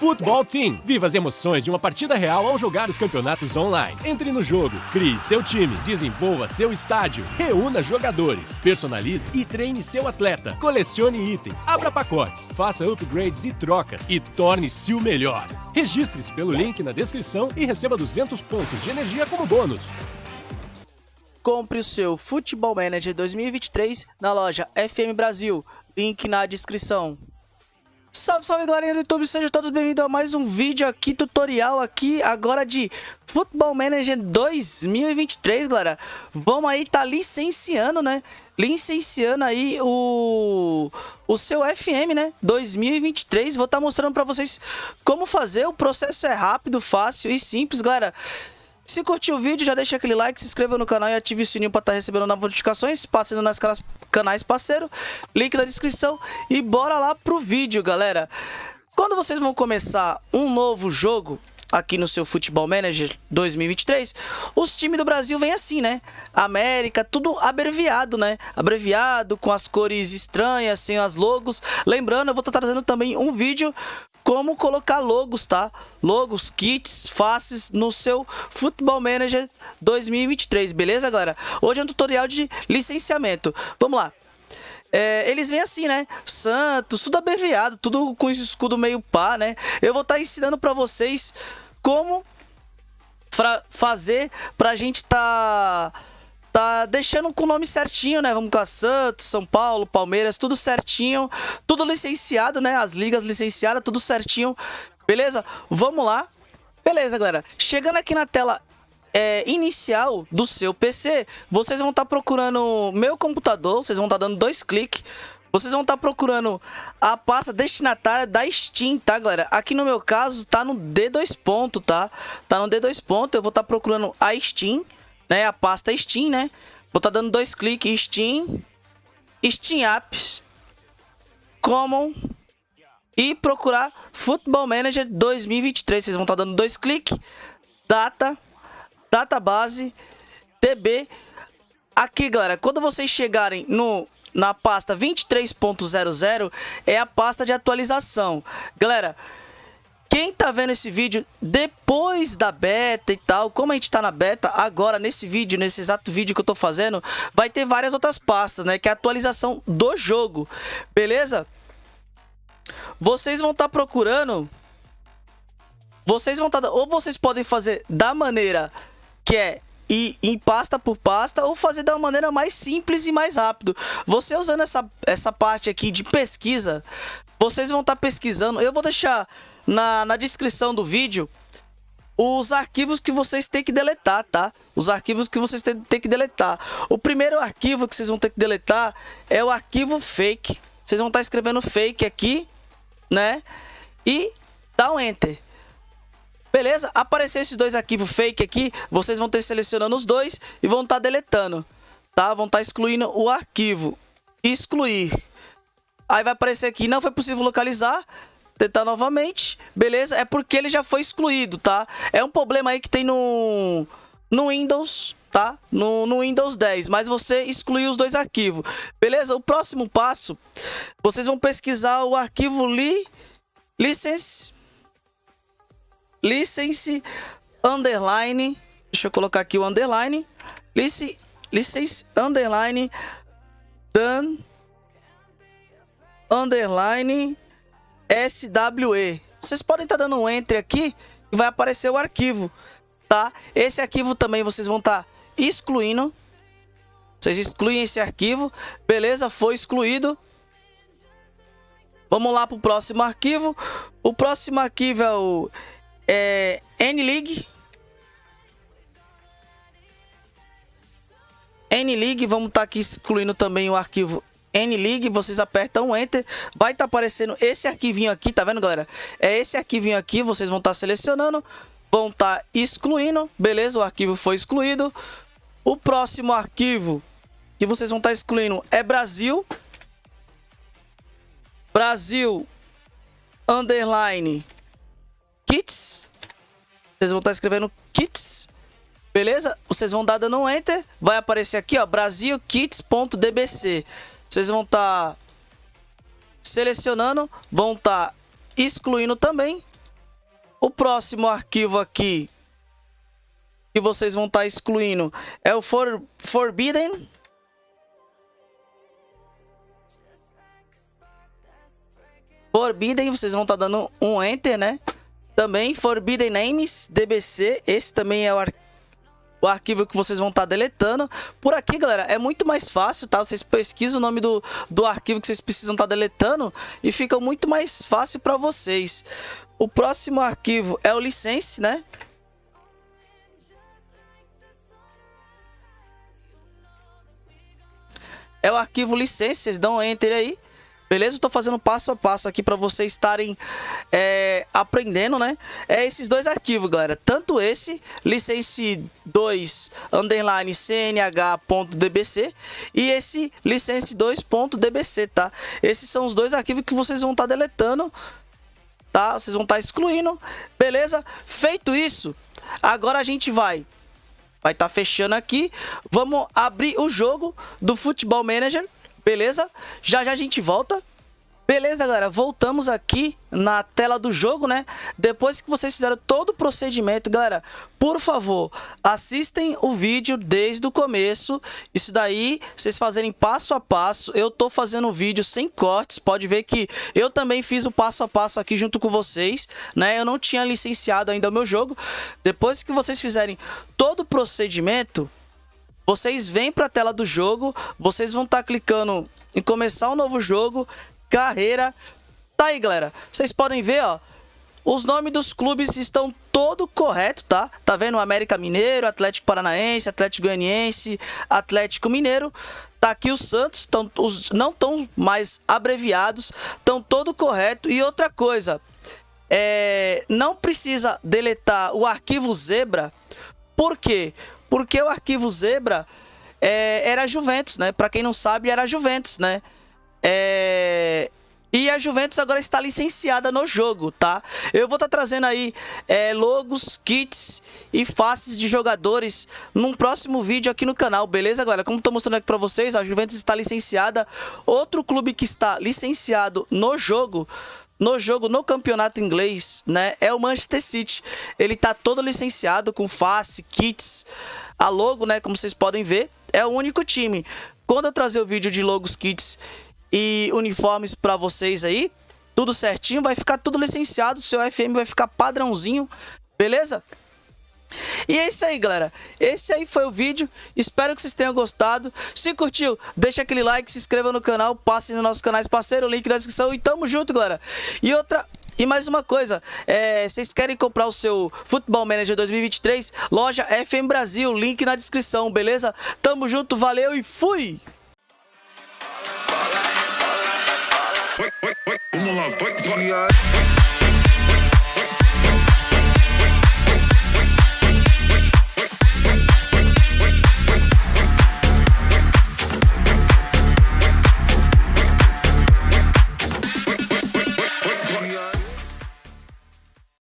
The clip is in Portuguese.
Futebol Team. Viva as emoções de uma partida real ao jogar os campeonatos online. Entre no jogo, crie seu time, desenvolva seu estádio, reúna jogadores, personalize e treine seu atleta, colecione itens, abra pacotes, faça upgrades e trocas e torne-se o melhor. Registre-se pelo link na descrição e receba 200 pontos de energia como bônus. Compre o seu Futebol Manager 2023 na loja FM Brasil. Link na descrição. Salve, salve galerinha do YouTube, sejam todos bem-vindos a mais um vídeo aqui, tutorial aqui agora de Football Manager 2023, galera. Vamos aí, tá licenciando, né? Licenciando aí o, o seu FM, né? 2023. Vou estar tá mostrando pra vocês como fazer. O processo é rápido, fácil e simples, galera. Se curtiu o vídeo, já deixa aquele like, se inscreva no canal e ative o sininho para estar tá recebendo novas notificações. Passando nas canais parceiro, link na descrição. E bora lá pro vídeo, galera. Quando vocês vão começar um novo jogo aqui no seu Futebol Manager 2023, os times do Brasil vêm assim, né? América, tudo abreviado, né? Abreviado, com as cores estranhas, sem as logos. Lembrando, eu vou estar trazendo também um vídeo como colocar logos, tá? Logos, kits, faces no seu Football Manager 2023, beleza, galera? Hoje é um tutorial de licenciamento. Vamos lá. É, eles vêm assim, né? Santos, tudo abreviado, tudo com esse escudo meio pá, né? Eu vou estar tá ensinando para vocês como fazer pra gente tá tá deixando com o nome certinho, né? Vamos com a Santos, São Paulo, Palmeiras, tudo certinho, tudo licenciado, né? As ligas licenciadas, tudo certinho. Beleza? Vamos lá. Beleza, galera. Chegando aqui na tela é, inicial do seu PC, vocês vão estar tá procurando meu computador, vocês vão estar tá dando dois cliques. Vocês vão estar tá procurando a pasta destinatária da Steam, tá, galera? Aqui no meu caso, tá no D2 ponto, tá? Tá no D2 ponto, eu vou estar tá procurando a Steam né, a pasta Steam, né? Vou estar tá dando dois cliques Steam, Steam Apps, Common e procurar Football Manager 2023. Vocês vão estar dando dois cliques, data, database, DB. Aqui, galera, quando vocês chegarem no na pasta 23.00 é a pasta de atualização. Galera, quem tá vendo esse vídeo depois da beta e tal, como a gente tá na beta, agora nesse vídeo, nesse exato vídeo que eu tô fazendo, vai ter várias outras pastas, né? Que é a atualização do jogo, beleza? Vocês vão estar tá procurando... Vocês vão estar... Tá, ou vocês podem fazer da maneira que é ir em pasta por pasta ou fazer da maneira mais simples e mais rápido. Você usando essa, essa parte aqui de pesquisa, vocês vão estar tá pesquisando. Eu vou deixar na, na descrição do vídeo os arquivos que vocês têm que deletar, tá? Os arquivos que vocês têm, que deletar. O primeiro arquivo que vocês vão ter que deletar é o arquivo fake. Vocês vão estar tá escrevendo fake aqui, né? E dá um enter. Beleza? Aparecer esses dois arquivos fake aqui, vocês vão ter selecionando os dois e vão estar tá deletando, tá? Vão estar tá excluindo o arquivo. Excluir. Aí vai aparecer aqui, não foi possível localizar. Tentar novamente. Beleza? É porque ele já foi excluído, tá? É um problema aí que tem no, no Windows, tá? No, no Windows 10, mas você excluiu os dois arquivos. Beleza? O próximo passo, vocês vão pesquisar o arquivo li, license, license underline, deixa eu colocar aqui o underline, license, license underline done underline SWE. Vocês podem estar tá dando um enter aqui e vai aparecer o arquivo, tá? Esse arquivo também vocês vão estar tá excluindo. Vocês excluem esse arquivo, beleza? Foi excluído. Vamos lá para o próximo arquivo. O próximo arquivo é o é, NLeague. NLeague, vamos estar tá aqui excluindo também o arquivo NLeague, vocês apertam Enter, vai estar tá aparecendo esse arquivinho aqui, tá vendo, galera? É esse arquivinho aqui, vocês vão estar tá selecionando, vão estar tá excluindo, beleza? O arquivo foi excluído. O próximo arquivo que vocês vão estar tá excluindo é Brasil. Brasil underline kits. Vocês vão estar tá escrevendo kits. Beleza? Vocês vão dar dando um enter, vai aparecer aqui, ó, brasilkits.dbc. Vocês vão estar tá selecionando, vão estar tá excluindo também. O próximo arquivo aqui que vocês vão estar tá excluindo é o for, Forbidden. Forbidden, vocês vão estar tá dando um Enter, né? Também Forbidden Names, DBC, esse também é o, ar o arquivo que vocês vão estar tá deletando. Por aqui, galera, é muito mais fácil, tá? Vocês pesquisam o nome do, do arquivo que vocês precisam estar tá deletando e fica muito mais fácil para vocês. O próximo arquivo é o license, né? é o arquivo licença, vocês dão enter aí. Beleza? Estou fazendo passo a passo aqui para vocês estarem é, aprendendo, né? É esses dois arquivos, galera. Tanto esse, license 2 underline cnh.dbc e esse license 2.dbc, tá? Esses são os dois arquivos que vocês vão estar tá deletando, tá? Vocês vão estar tá excluindo, beleza? Feito isso, agora a gente vai vai estar tá fechando aqui. Vamos abrir o jogo do Futebol Manager, beleza? Já já a gente volta. Beleza, galera, voltamos aqui na tela do jogo, né? Depois que vocês fizeram todo o procedimento, galera, por favor, assistem o vídeo desde o começo. Isso daí, vocês fazerem passo a passo. Eu tô fazendo o vídeo sem cortes, pode ver que eu também fiz o passo a passo aqui junto com vocês, né? Eu não tinha licenciado ainda o meu jogo. Depois que vocês fizerem todo o procedimento, vocês vêm para a tela do jogo, vocês vão estar tá clicando em começar um novo jogo, carreira. Tá aí, galera. Vocês podem ver, ó. Os nomes dos clubes estão todo correto, tá? Tá vendo? América Mineiro, Atlético Paranaense, Atlético Goianiense, Atlético Mineiro. Tá aqui os Santos, tão, os, não estão mais abreviados, estão todo correto. E outra coisa, é, não precisa deletar o arquivo Zebra. Por quê? Porque o arquivo Zebra é, era Juventus, né? Para quem não sabe, era Juventus, né? É... E a Juventus agora está licenciada no jogo, tá? Eu vou estar tá trazendo aí é, logos, kits e faces de jogadores num próximo vídeo aqui no canal, beleza, galera? Como estou mostrando aqui para vocês, a Juventus está licenciada. Outro clube que está licenciado no jogo no jogo no campeonato inglês, né, é o Manchester City. Ele tá todo licenciado com face, kits, a logo, né, como vocês podem ver, é o único time. Quando eu trazer o vídeo de logos, kits e uniformes para vocês aí, tudo certinho, vai ficar tudo licenciado, seu FM vai ficar padrãozinho, beleza? E é isso aí, galera. Esse aí foi o vídeo. Espero que vocês tenham gostado. Se curtiu, deixa aquele like, se inscreva no canal, passe nos nossos canais parceiro, link na descrição e tamo junto, galera. E outra e mais uma coisa, é, vocês querem comprar o seu Football Manager 2023? Loja FM Brasil, link na descrição, beleza? Tamo junto, valeu e fui! Vamos lá, vai, vai.